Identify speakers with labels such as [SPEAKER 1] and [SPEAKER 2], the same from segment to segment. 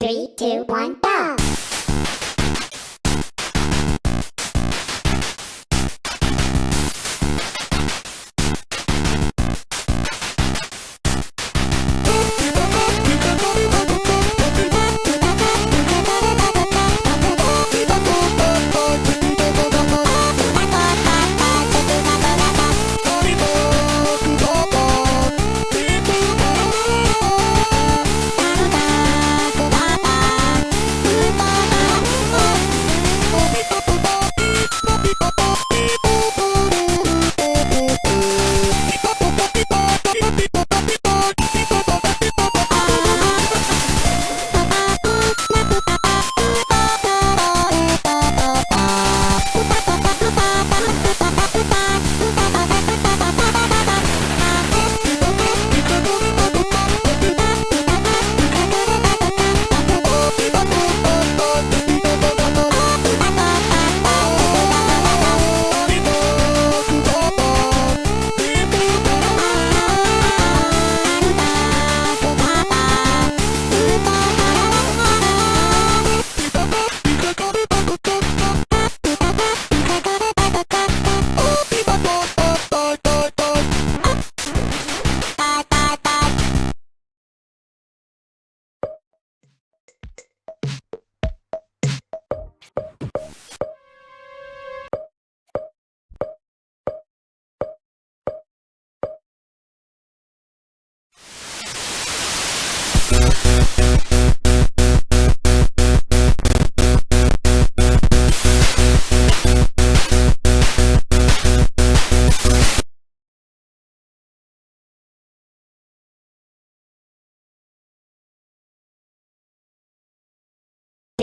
[SPEAKER 1] Three, two, one, go!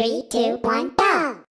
[SPEAKER 1] Three, two, one, go!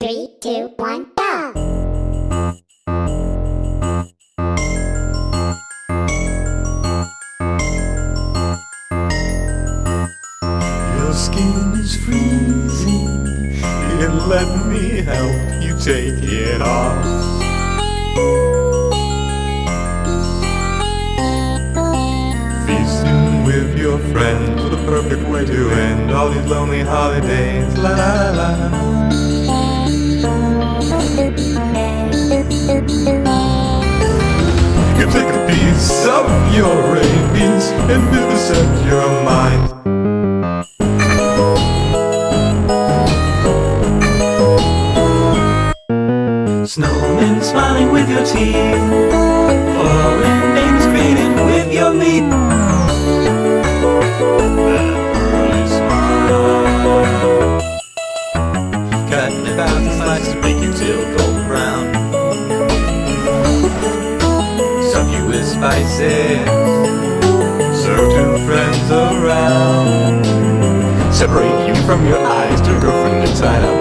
[SPEAKER 1] Three, two, one, go!
[SPEAKER 2] Skin is freezing. Here, let me help you take it off. Feasting with your friends, the perfect way to end all these lonely holidays. La la la. You take a piece
[SPEAKER 3] piece of your rabies and vivisect your mind.
[SPEAKER 2] Snowmen smiling with your teeth, foreign names created with your meat. That early smile. Cut in a thousand slices, make tail golden brown. Stuff you with spices, serve to friends around. Separate you from your eyes to girlfriend and tied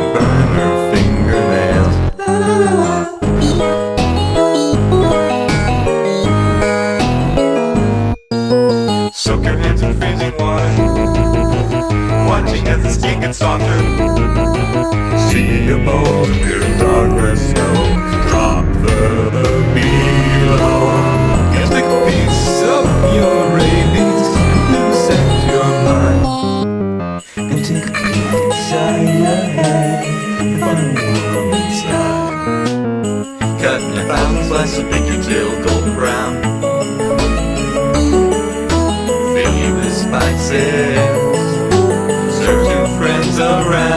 [SPEAKER 3] See a darkness, snow, drop. And a piece of your rabies and vivisect your mind.
[SPEAKER 2] and take a peek inside your head and. Cut a thousand slices, make your tail brown. Fill you with spices, around.